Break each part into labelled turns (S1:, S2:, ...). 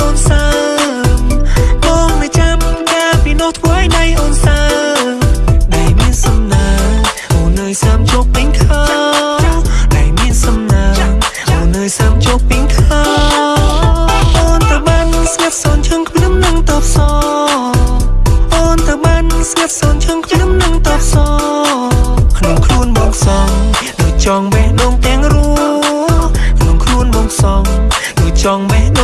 S1: អូនសើមកមិនចាំកាពីនោះធ្វើឲ្យដៃអូនសើដៃមានសំណាងអូននៅសាមជោគពេញខោដៃមានសំណាងអូននៅសាមជោគពេញខោអូនតបានស្ងាត់សូនឈឹងខ្ញុំនឹងតបសអូនតបានស្ងាត់សូនឈឹងខ្ញុំនឹងតបសក្នុងខ្លួនមកសំដូចចង់បេះដូងទាំងរួក្នុងខ្លួនមកសំដូចចង់បេះដូង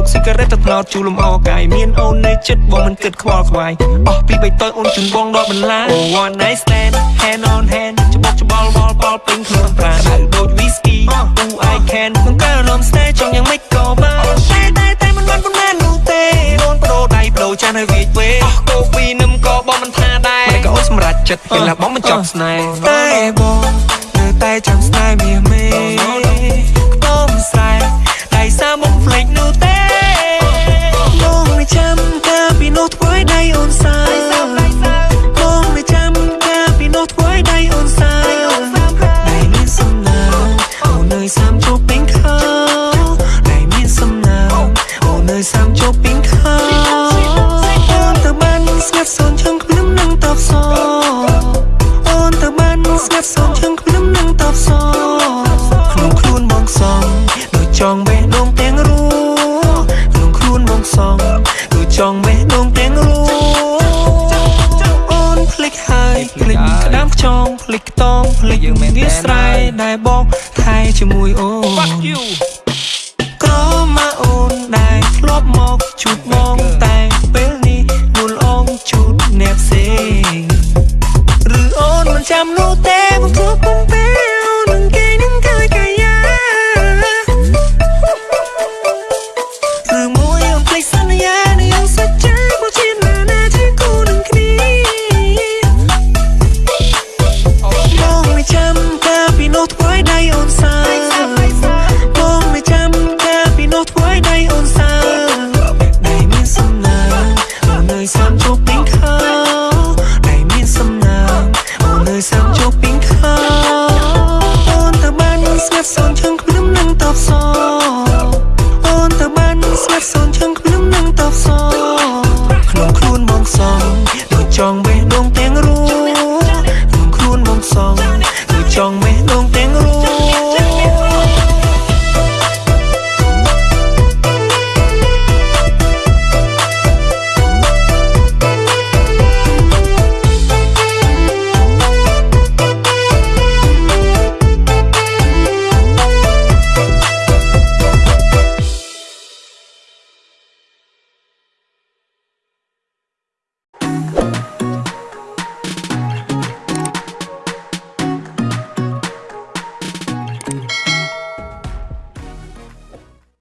S1: មុខស៊ីការ៉េតទៅថ្នោតជូរលំអកាយមានអូននៅចិត្តបងមិនគិតខ្វល់ខ្វាយអស់ពីបីតយអូនជូនបងដល់បន្លា Oh one night stand hand on hand ច្បោកច្បល់វល់បល់ពេញខ្លួនប្រាដៅដូច whisky Who I can ក្នុងការរំស្នេហ៍ចង់យ៉ាងម៉េចក៏បានតែតែតែមិនបានប៉ុន្មាននោះទេអូនបដូរដៃបដូរចាស់នៅវាចវេអ
S2: ស់កូពីនឹមក៏បងមិនថាដែរមិនក៏អូនសម្រាប់ចិត្តពេលណាបងមិនចប់ស្ន
S1: េហ៍តែបងនៅតែចាំស្នេហ៍មាសមេខ្ទមស្រែដៃសាមុំភ្លេចនោះទេ ដូងទាំងរួក្នុងខ្លួនមកសំដូចចង់បេះដូងទាំងរួអូនភ្លេចហើយភ្លេចក្តាមខ្ចងភ្លេចខ្តងភ្លេចយើងមានវាស្រ័យដែលបងថែជាមួយអូន Fuck you ក្រមកអូនដែលធ្លាប់មកជួបបងតែពេលនេះនួលអងជួបអ្នកផ្សេងឬអូនមិនចាំនោះទេ